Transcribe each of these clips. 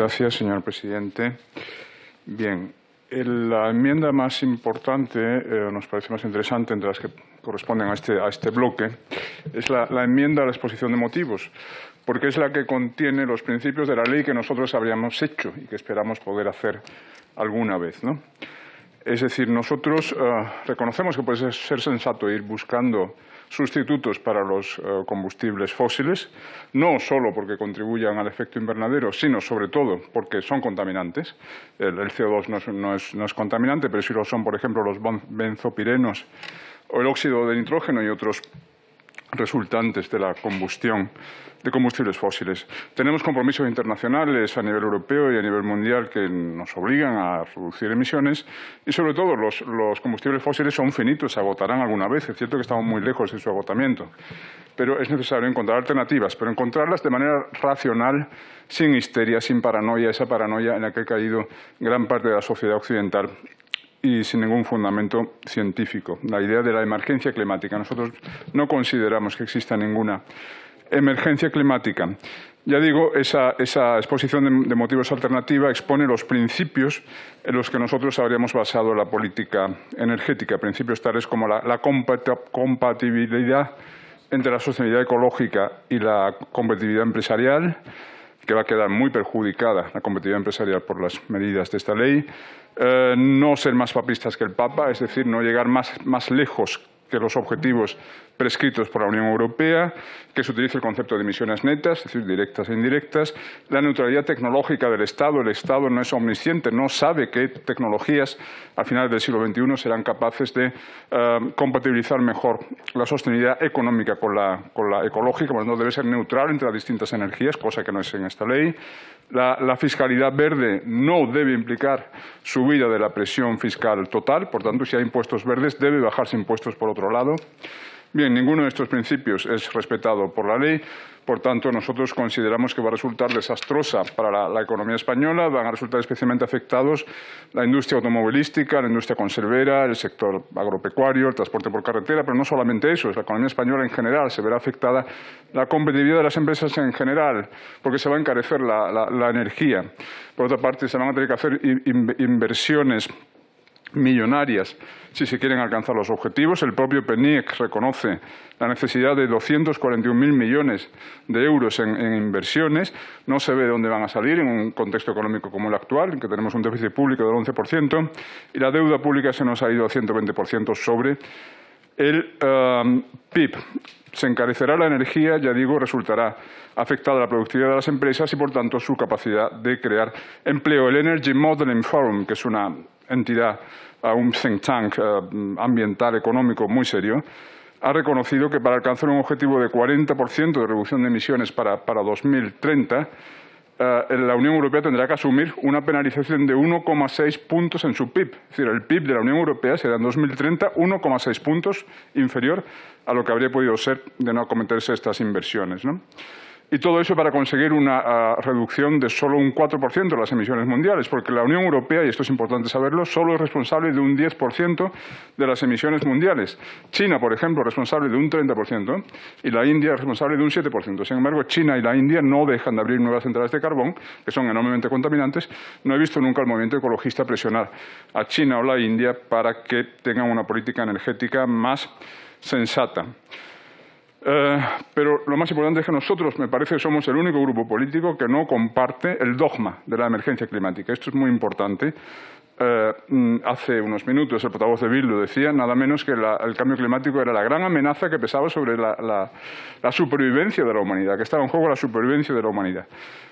gracias, señor presidente. Bien, la enmienda más importante, eh, nos parece más interesante entre las que corresponden a este, a este bloque, es la, enmienda a la exposición de motivos, porque es la que contiene los principios de la ley que nosotros habríamos hecho y que esperamos poder hacer alguna vez. ¿no? Es decir, nosotros eh, reconocemos que puede ser sensato ir buscando sustitutos para los eh, combustibles fósiles, no solo porque contribuyan al efecto invernadero, sino sobre todo porque son contaminantes. El, CO2 no es, no es, contaminante, pero sí lo son, por ejemplo, los benzopirenos o el óxido de nitrógeno y otros resultantes de la combustión de combustibles fósiles. Tenemos compromisos internacionales a nivel europeo y a nivel mundial que nos obligan a reducir emisiones y, sobre todo, los, combustibles fósiles son finitos, se agotarán alguna vez. Es cierto que estamos muy lejos de su agotamiento, pero es necesario encontrar alternativas, pero encontrarlas de manera racional, sin histeria, sin paranoia, esa paranoia en la que ha caído gran parte de la sociedad occidental y sin ningún fundamento científico. La idea de la emergencia climática. Nosotros no consideramos que exista ninguna emergencia climática. Ya digo, esa, exposición de, motivos alternativa expone los principios en los que nosotros habríamos basado la política energética, principios tales como la, compatibilidad entre la sostenibilidad ecológica y la competitividad empresarial, que va a quedar muy perjudicada la competitividad empresarial por las medidas de esta ley, eh, no ser más papistas que el Papa, es decir, no llegar más lejos que los objetivos prescritos por la Unión Europea, que se utilice el concepto de emisiones netas, es decir, directas e indirectas, la neutralidad tecnológica del Estado. El Estado no es omnisciente, no sabe qué tecnologías a finales del siglo XXI serán capaces de eh, compatibilizar mejor la sostenibilidad económica con la, ecológica, no debe ser neutral entre las distintas energías, cosa que no es en esta ley. la fiscalidad verde no debe implicar subida de la presión fiscal total, por tanto, si hay impuestos verdes, debe bajarse impuestos por lado. Bien, ninguno de estos principios es respetado por la ley, por tanto, nosotros consideramos que va a resultar desastrosa para la, economía española, van a resultar especialmente afectados la industria automovilística, la industria conservera, el sector agropecuario, el transporte por carretera, pero no solamente eso, es la economía española en general, se verá afectada la competitividad de las empresas en general, porque se va a encarecer la, energía. Por otra parte, se van a tener que hacer inversiones millonarias si se quieren alcanzar los objetivos. El propio PNIEC reconoce la necesidad de 241.000 millones de euros en, inversiones. No se ve de dónde van a salir en un contexto económico como el actual, en que tenemos un déficit público del 11%, y la deuda pública se nos ha ido a 120% sobre el um, PIB. Se encarecerá la energía, ya digo, resultará afectada la productividad de las empresas y, por tanto, su capacidad de crear empleo. El Energy Modeling Forum, que es una entidad, un think tank eh, ambiental económico muy serio, ha reconocido que para alcanzar un objetivo de 40% de reducción de emisiones para, 2030, eh, la Unión Europea tendrá que asumir una penalización de 1,6 puntos en su PIB. Es decir, el PIB de la Unión Europea será en 2030 1,6 puntos inferior a lo que habría podido ser de no acometerse estas inversiones. ¿no? Y todo eso para conseguir una ah, reducción de solo un 4% de las emisiones mundiales, porque la Unión Europea, y esto es importante saberlo, solo es responsable de un 10% de las emisiones mundiales. China, por ejemplo, es responsable de un 30% y la India es responsable de un 7%. Sin embargo, China y la India no dejan de abrir nuevas centrales de carbón, que son enormemente contaminantes. No he visto nunca al movimiento ecologista presionar a China o la India para que tengan una política energética más sensata. Eh, pero lo más importante es que nosotros, me parece, somos el único grupo político que no comparte el dogma de la emergencia climática. Esto es muy importante. Eh, mm, hace unos minutos el portavoz de Bill lo decía, nada menos que el cambio climático era la gran amenaza que pesaba sobre la, supervivencia de la humanidad, que estaba en juego la supervivencia de la humanidad.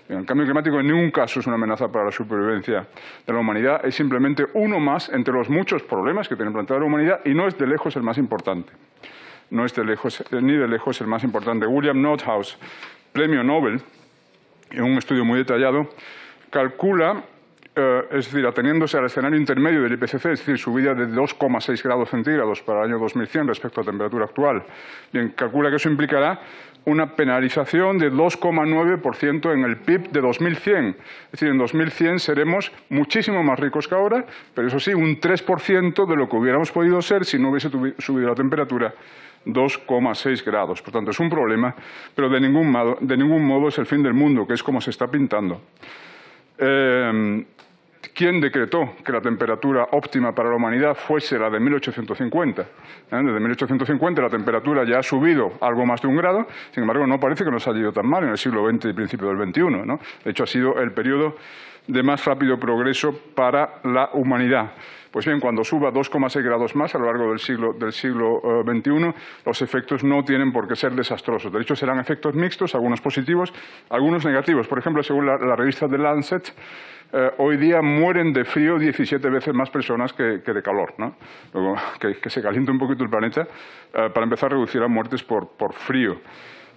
El cambio climático en ningún caso es una amenaza para la supervivencia de la humanidad, es simplemente uno más entre los muchos problemas que tiene planteada la humanidad y no es de lejos el más importante no es de lejos, ni de lejos el más importante. William Nordhaus, premio Nobel, en un estudio muy detallado, calcula, eh, es decir, ateniéndose al escenario intermedio del IPCC, es decir, subida de 2,6 grados centígrados para el año 2100 respecto a la temperatura actual, calcula que eso implicará una penalización de 2,9% en el PIB de 2100. Es decir, en 2100 seremos muchísimo más ricos que ahora, pero eso sí, un 3% de lo que hubiéramos podido ser si no hubiese subido la temperatura 2,6 grados. Por tanto, es un problema, pero de ningún, modo, de ningún modo es el fin del mundo, que es como se está pintando. Eh, ¿Quién decretó que la temperatura óptima para la humanidad fuese la de 1850? ¿Eh? Desde 1850 la temperatura ya ha subido algo más de un grado, sin embargo no parece que nos haya ido tan mal en el siglo XX y principio del XXI. ¿no? De hecho ha sido el periodo de más rápido progreso para la humanidad. Pues bien, cuando suba 2,6 grados más a lo largo del siglo, del siglo XXI, eh, los efectos no tienen por qué ser desastrosos. De hecho, serán efectos mixtos, algunos positivos, algunos negativos. Por ejemplo, según la, revista The Lancet, eh, hoy día mueren de frío 17 veces más personas que, de calor. ¿no? que, se caliente un poquito el planeta, eh, para empezar a reducir las muertes por frío.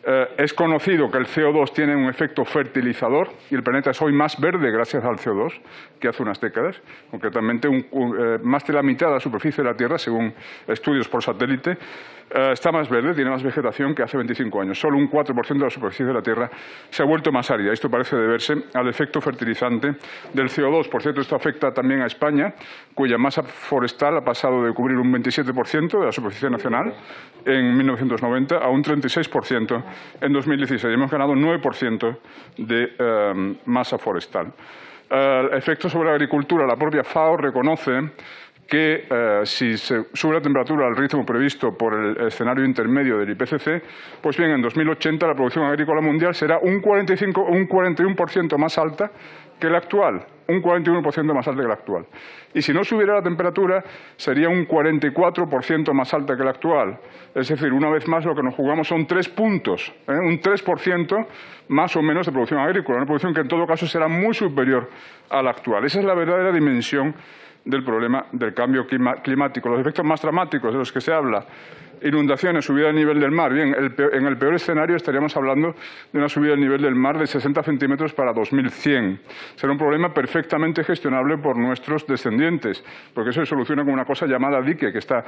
Eh, es conocido que el CO2 tiene un efecto fertilizador y el planeta es hoy más verde gracias al CO2 que hace unas décadas. Concretamente, eh, más de la mitad de la superficie de la Tierra, según estudios por satélite, eh, está más verde, tiene más vegetación que hace 25 años. Solo un 4% de la superficie de la Tierra se ha vuelto más árida. Esto parece deberse al efecto fertilizante del CO2. Por cierto, esto afecta también a España, cuya masa forestal ha pasado de cubrir un 27% de la superficie nacional en 1990 a un 36% en 2016. Hemos ganado un 9% de eh, masa forestal. El eh, efecto sobre la agricultura. La propia FAO reconoce que eh, si se sube la temperatura al ritmo previsto por el escenario intermedio del IPCC, pues bien, en 2080 la producción agrícola mundial será un, 45, un 41% más alta que la actual, un 41% más alta que la actual. Y si no subiera la temperatura, sería un 44% más alta que la actual. Es decir, una vez más lo que nos jugamos son tres puntos, ¿eh? un 3% más o menos de producción agrícola, una producción que en todo caso será muy superior a la actual. Esa es la verdadera dimensión del problema del cambio climático. Los efectos más dramáticos de los que se habla inundaciones, subida del nivel del mar. Bien, en el peor escenario estaríamos hablando de una subida del nivel del mar de 60 centímetros para 2100. Será un problema perfectamente gestionable por nuestros descendientes, porque eso se soluciona con una cosa llamada dique, que está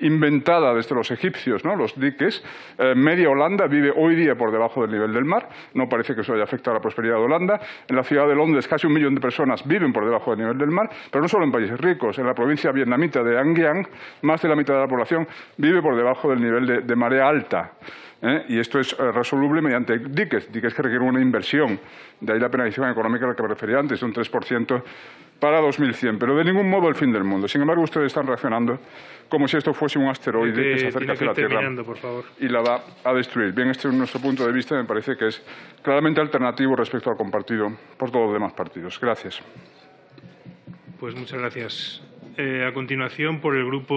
inventada desde los egipcios, ¿no? los diques. Eh, media Holanda vive hoy día por debajo del nivel del mar, no parece que eso haya afectado a la prosperidad de Holanda. En la ciudad de Londres casi un millón de personas viven por debajo del nivel del mar, pero no solo en países ricos. En la provincia vietnamita de An Giang, más de la mitad de la población vive por debajo del nivel de, marea alta. ¿eh? Y esto es eh, resoluble mediante diques, diques que requieren una inversión. De ahí la penalización económica a la que me refería antes, de un 3% para 2100. Pero de ningún modo el fin del mundo. Sin embargo, ustedes están reaccionando como si esto fuese un asteroide que se acerca hacia la Tierra y la va a destruir. Bien, este es nuestro punto de vista. Me parece que es claramente alternativo respecto al compartido por todos los demás partidos. Gracias. Pues muchas gracias. Eh, a continuación, por el grupo